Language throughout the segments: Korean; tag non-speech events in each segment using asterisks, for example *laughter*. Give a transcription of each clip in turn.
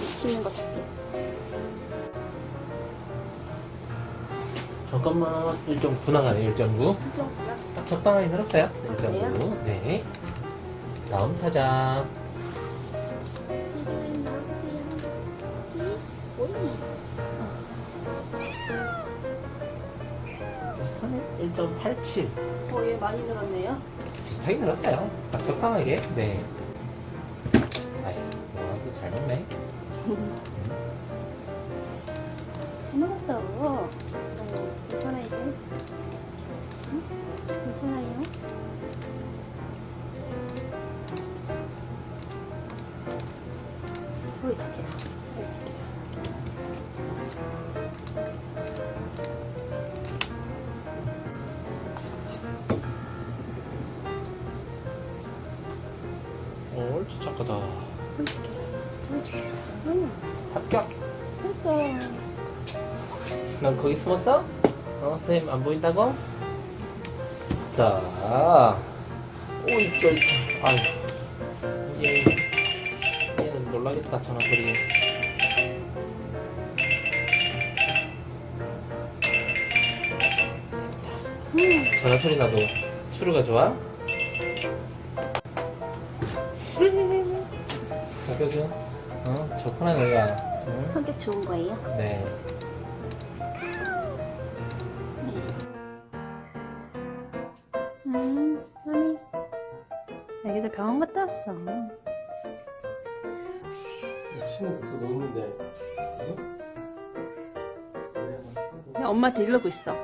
맛있는 거 줄게 잠깐만 1.9 나가네 1.9 1.9요? 적당하게 늘었어요. 아, 1.9 네. 다음 타자. 시간이 나오세요 15위 1.87 어, 얘 많이 늘었네요? 비슷하게 늘었어요. 딱 적당하게. 네. 아이 영화도 잘 먹네. *laughs* 옳지 착하다 착해. 응. 합격 그러니까. 난 거기 숨었어? 어 선생님 안 보인다고? 자 오이 쩔쩔 아유 얘 얘는 놀라겠다 전화 소리에 음. 전화 소리 나도 추루가 좋아? 성격은 어 좋구나 너가 응? 성격 좋은 거예요? 네 음, 아니. 애기들 병원 갔다 왔어. 친구 벌써 노는데 야, 엄마한테 이러고 있어.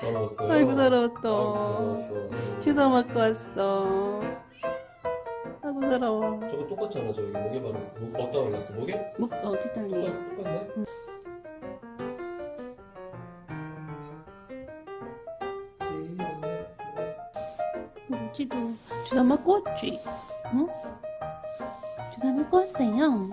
더러웠어요 아이고, 더러웠어 주사 맞고 왔어. 아이고, 더러워. 저거 똑같잖아 저기 목에 바로 목, 어디다 발랐어 목에? 목, 어디 떨리 똑같, 똑같네 우지도 주사 맞고 왔지? 응? 주사 맞고 왔어요.